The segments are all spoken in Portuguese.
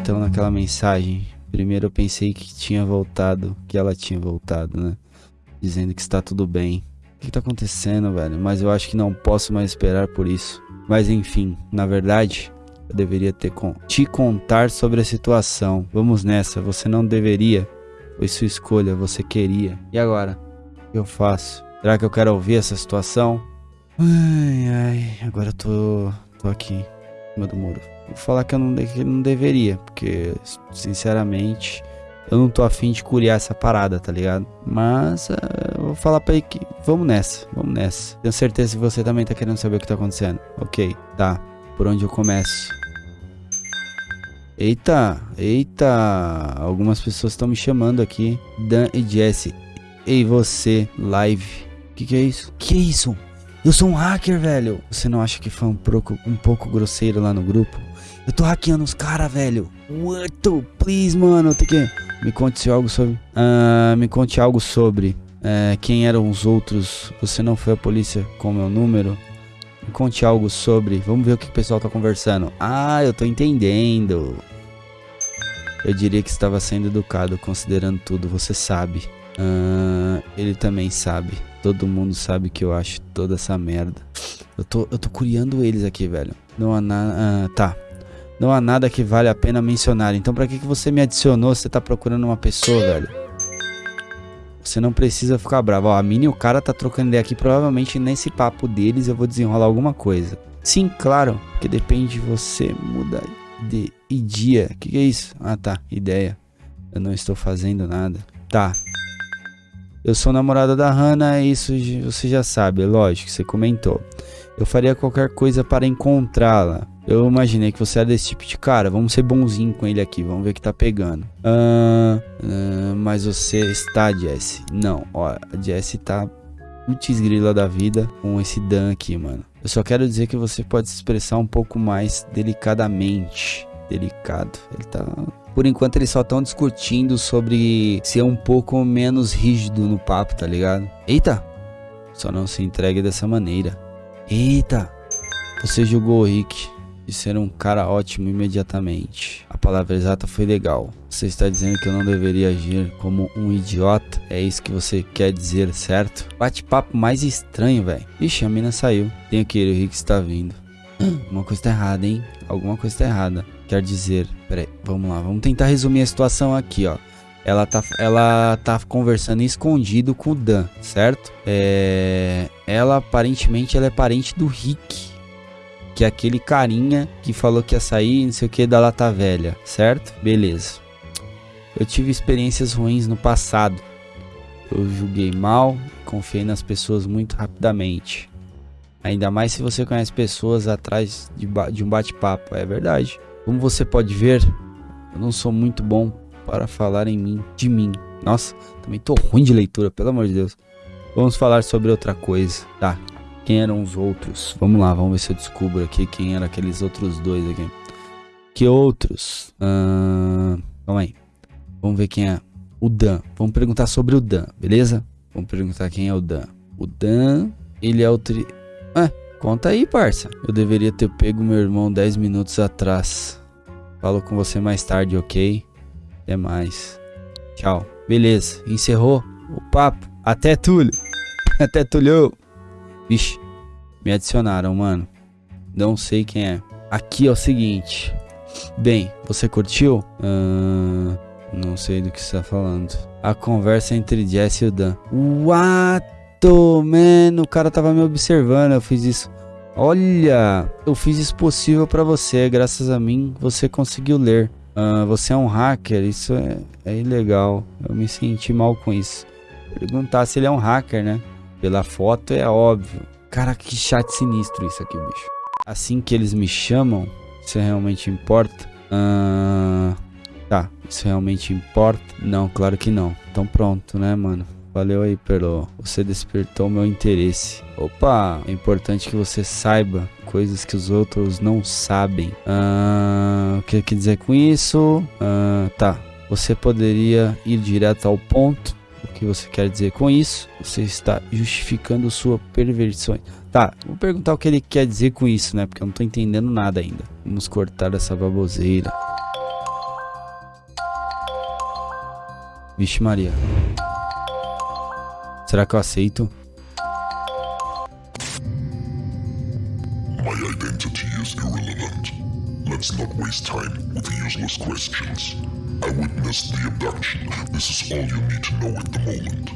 então naquela mensagem? Primeiro eu pensei que tinha voltado, que ela tinha voltado, né? Dizendo que está tudo bem. O que tá acontecendo, velho? Mas eu acho que não posso mais esperar por isso. Mas enfim, na verdade, eu deveria ter te contar sobre a situação. Vamos nessa, você não deveria. Foi sua escolha, você queria. E agora? O que eu faço? Será que eu quero ouvir essa situação? Ai, ai, agora eu tô, tô aqui, em cima do muro. Falar que eu não, que não deveria, porque, sinceramente, eu não tô afim de curiar essa parada, tá ligado? Mas uh, eu vou falar pra ele que vamos nessa, vamos nessa. Tenho certeza que você também tá querendo saber o que tá acontecendo. Ok, tá. Por onde eu começo? Eita, eita, algumas pessoas estão me chamando aqui. Dan e Jesse. Ei, você, live. Que que é isso? Que é isso? Eu sou um hacker, velho. Você não acha que foi um pouco, um pouco grosseiro lá no grupo? Eu tô hackeando os caras, velho. What? Please, mano. Tem que... Me conte algo sobre... Uh, me conte algo sobre... Uh, quem eram os outros? Você não foi a polícia com meu número? Me conte algo sobre... Vamos ver o que o pessoal tá conversando. Ah, eu tô entendendo. Eu diria que estava sendo educado, considerando tudo, você sabe. Uh, ele também sabe. Todo mundo sabe que eu acho toda essa merda. Eu tô, eu tô curiando eles aqui, velho. Não há nada. Uh, tá. Não há nada que vale a pena mencionar. Então pra que, que você me adicionou? Você tá procurando uma pessoa, velho. Você não precisa ficar bravo. Ó, a Mini e o cara tá trocando ideia aqui. Provavelmente nesse papo deles eu vou desenrolar alguma coisa. Sim, claro. Que depende de você. Muda de dia. O que, que é isso? Ah, tá. Ideia. Eu não estou fazendo nada. Tá. Eu sou namorada da Hannah, isso você já sabe, lógico, você comentou. Eu faria qualquer coisa para encontrá-la. Eu imaginei que você era desse tipo de cara. Vamos ser bonzinho com ele aqui, vamos ver o que tá pegando. Ah, mas você está, Jesse? Não, ó, a Jesse tá putz grila da vida com esse Dan aqui, mano. Eu só quero dizer que você pode se expressar um pouco mais delicadamente. Delicado. Ele tá por enquanto eles só estão discutindo sobre ser um pouco menos rígido no papo, tá ligado? Eita! Só não se entregue dessa maneira. Eita! Você julgou o Rick de ser um cara ótimo imediatamente. A palavra exata foi legal. Você está dizendo que eu não deveria agir como um idiota? É isso que você quer dizer, certo? Bate-papo mais estranho, velho. Ixi, a mina saiu. Tenho que ir, o Rick está vindo. Alguma coisa tá errada, hein? Alguma coisa tá errada. Quer dizer, peraí, vamos lá, vamos tentar resumir a situação aqui, ó. Ela tá, ela tá conversando escondido com o Dan, certo? É, ela aparentemente ela é parente do Rick, que é aquele carinha que falou que ia sair, não sei o que da lata velha, certo? Beleza. Eu tive experiências ruins no passado. Eu julguei mal, confiei nas pessoas muito rapidamente. Ainda mais se você conhece pessoas atrás de, de um bate-papo, é verdade. Como você pode ver, eu não sou muito bom para falar em mim, de mim. Nossa, também tô ruim de leitura, pelo amor de Deus. Vamos falar sobre outra coisa. Tá, quem eram os outros? Vamos lá, vamos ver se eu descubro aqui quem eram aqueles outros dois aqui. Que outros? Uh, calma aí. Vamos ver quem é. O Dan. Vamos perguntar sobre o Dan, beleza? Vamos perguntar quem é o Dan. O Dan, ele é o tri... Ah, Conta aí, parça. Eu deveria ter pego meu irmão 10 minutos atrás. Falo com você mais tarde, ok? Até mais. Tchau. Beleza, encerrou o papo. Até Túlio. Até Túlio. Vixe, me adicionaram, mano. Não sei quem é. Aqui é o seguinte. Bem, você curtiu? Não sei do que você tá falando. A conversa entre Jess e o Dan. What? Tô, mano, o cara tava me observando, eu fiz isso. Olha, eu fiz isso possível para você, graças a mim você conseguiu ler. Uh, você é um hacker, isso é, é ilegal. Eu me senti mal com isso. Perguntar se ele é um hacker, né? Pela foto é óbvio. Cara, que chat sinistro isso aqui, bicho. Assim que eles me chamam, isso realmente importa? Uh, tá, isso realmente importa? Não, claro que não. Então pronto, né, mano? Valeu aí, Perlo. Você despertou meu interesse. Opa, é importante que você saiba coisas que os outros não sabem. Ah, o que quer dizer com isso? Ah, tá. Você poderia ir direto ao ponto. O que você quer dizer com isso? Você está justificando sua perversão. Tá, vou perguntar o que ele quer dizer com isso, né? Porque eu não tô entendendo nada ainda. Vamos cortar essa baboseira. Vixe Maria. Será que eu aceito? My identity is irrelevant. Let's not waste time with useless questions. I witnessed the abduction. This is all you need to know at the moment.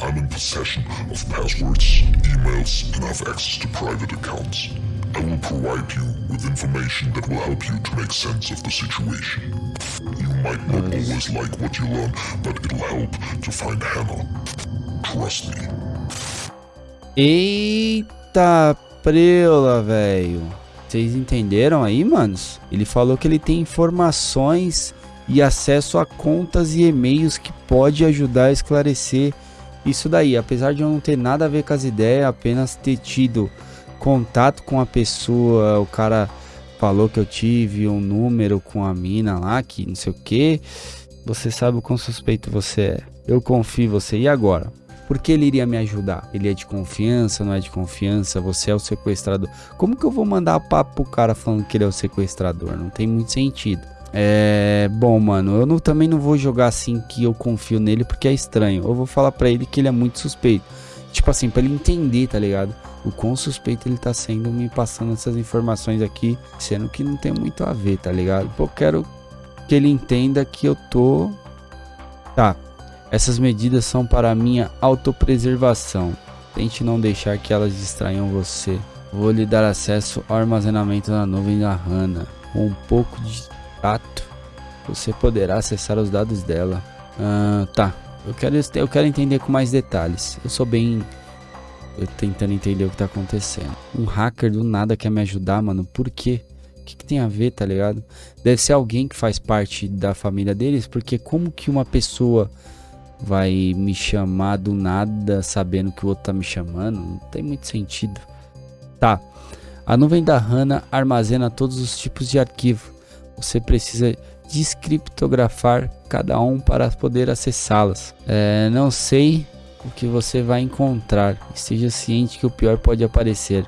I'm in possession of passwords, emails, and have access to private accounts. I will provide you with information that will help you to make sense of the situation. Might not always like what you learn, but it'll help to find Hannah. Trust me. Eita preula, velho. Vocês entenderam aí, manos? Ele falou que ele tem informações e acesso a contas e e-mails que pode ajudar a esclarecer isso daí. Apesar de eu não ter nada a ver com as ideias, apenas ter tido contato com a pessoa, o cara falou que eu tive um número com a mina lá, que não sei o que. Você sabe o quão suspeito você é. Eu confio em você. E agora? Por que ele iria me ajudar? Ele é de confiança, não é de confiança? Você é o sequestrador. Como que eu vou mandar papo pro cara falando que ele é o sequestrador? Não tem muito sentido. É. Bom, mano, eu não, também não vou jogar assim que eu confio nele porque é estranho. Eu vou falar para ele que ele é muito suspeito. Tipo assim, pra ele entender, tá ligado? O quão suspeito ele tá sendo me passando essas informações aqui, sendo que não tem muito a ver, tá ligado? Pô, quero que ele entenda que eu tô. Tá. Essas medidas são para minha autopreservação. Tente não deixar que elas distraiam você. Vou lhe dar acesso ao armazenamento na nuvem da HANA. Com um pouco de tato, você poderá acessar os dados dela. Ah, tá. Eu quero, eu quero entender com mais detalhes. Eu sou bem. Eu tentando entender o que tá acontecendo. Um hacker do nada quer me ajudar, mano. Por quê? O que, que tem a ver, tá ligado? Deve ser alguém que faz parte da família deles, porque como que uma pessoa vai me chamar do nada sabendo que o outro tá me chamando? Não tem muito sentido. Tá. A nuvem da HANA armazena todos os tipos de arquivo. Você precisa descriptografar cada um para poder acessá-las. É, não sei o que você vai encontrar, esteja ciente que o pior pode aparecer,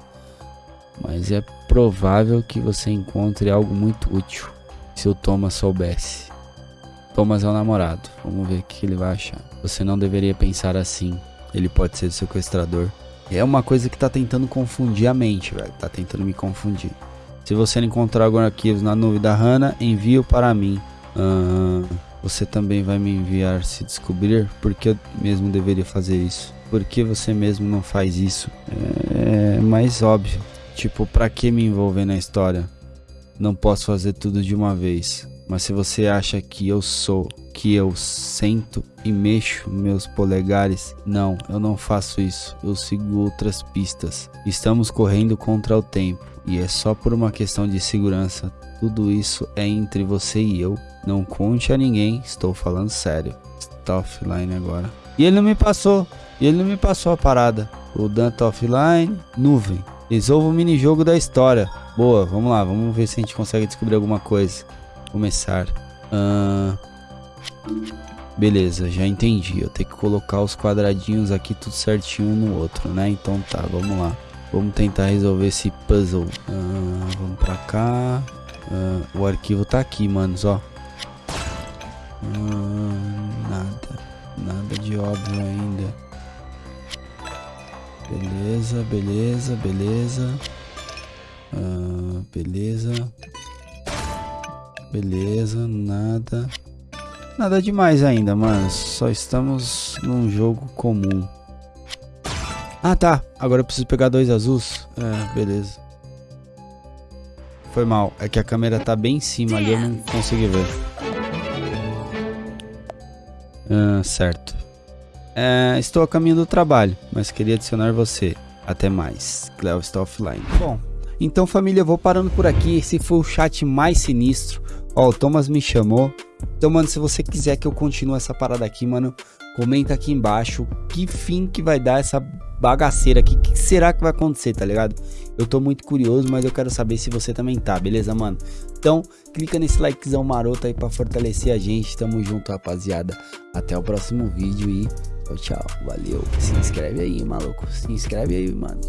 mas é provável que você encontre algo muito útil se o Thomas soubesse. Thomas é o namorado, vamos ver o que ele vai achar. Você não deveria pensar assim, ele pode ser sequestrador. É uma coisa que tá tentando confundir a mente, velho, tá tentando me confundir. Se você encontrar alguns arquivos na nuvem da HANA, envie para mim. Uh, você também vai me enviar se descobrir porque eu mesmo deveria fazer isso. Por que você mesmo não faz isso? É mais óbvio. Tipo, pra que me envolver na história? Não posso fazer tudo de uma vez. Mas se você acha que eu sou, que eu sento e mexo meus polegares, não, eu não faço isso. Eu sigo outras pistas. Estamos correndo contra o tempo e é só por uma questão de segurança. Tudo isso é entre você e eu. Não conte a ninguém, estou falando sério. Está offline agora. E ele não me passou. E ele não me passou a parada. O Dan tá offline. Nuvem. Resolva o minijogo da história. Boa, vamos lá. Vamos ver se a gente consegue descobrir alguma coisa começar. Uh, beleza, já entendi. Eu tenho que colocar os quadradinhos aqui tudo certinho um no outro, né? Então tá, vamos lá. Vamos tentar resolver esse puzzle. Uh, vamos pra cá. Uh, o arquivo tá aqui, manos, ó. nada. Nada de óbvio ainda. Beleza, beleza, beleza. beleza. Beleza, nada. Nada demais ainda, mas só estamos num jogo comum. Ah, tá. Agora eu preciso pegar dois azuis. É, beleza. Foi mal. É que a câmera tá bem em cima ali, eu não consegui ver. Ah, certo. É, estou a caminho do trabalho, mas queria adicionar você. Até mais. Cleo está offline. Bom, então família, eu vou parando por aqui. Esse foi o chat mais sinistro. Ó, o Thomas me chamou. Então, mano, se você quiser que eu continue essa parada aqui, mano, comenta aqui embaixo que fim que vai dar essa bagaceira aqui. O que será que vai acontecer, tá ligado? Eu tô muito curioso, mas eu quero saber se você também tá, beleza, mano? Então, clica nesse likezão maroto aí pra fortalecer a gente. Tamo junto, rapaziada. Até o próximo vídeo e tchau, tchau. Valeu. Se inscreve aí, maluco. Se inscreve aí, mano.